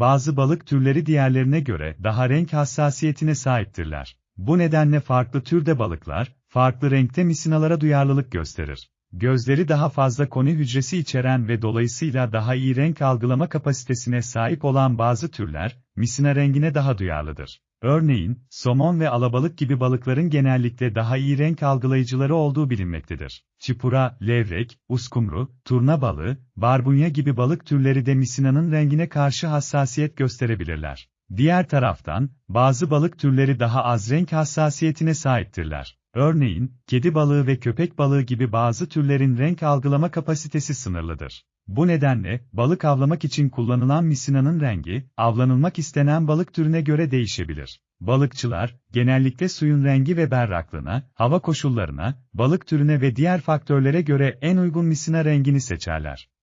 bazı balık türleri diğerlerine göre daha renk hassasiyetine sahiptirler. Bu nedenle farklı türde balıklar, farklı renkte misinalara duyarlılık gösterir. Gözleri daha fazla koni hücresi içeren ve dolayısıyla daha iyi renk algılama kapasitesine sahip olan bazı türler, misina rengine daha duyarlıdır. Örneğin, somon ve alabalık gibi balıkların genellikle daha iyi renk algılayıcıları olduğu bilinmektedir. Çipura, levrek, uskumru, turna balığı, barbunya gibi balık türleri de misinanın rengine karşı hassasiyet gösterebilirler. Diğer taraftan, bazı balık türleri daha az renk hassasiyetine sahiptirler. Örneğin, kedi balığı ve köpek balığı gibi bazı türlerin renk algılama kapasitesi sınırlıdır. Bu nedenle, balık avlamak için kullanılan misinanın rengi, avlanılmak istenen balık türüne göre değişebilir. Balıkçılar, genellikle suyun rengi ve berraklığına, hava koşullarına, balık türüne ve diğer faktörlere göre en uygun misina rengini seçerler.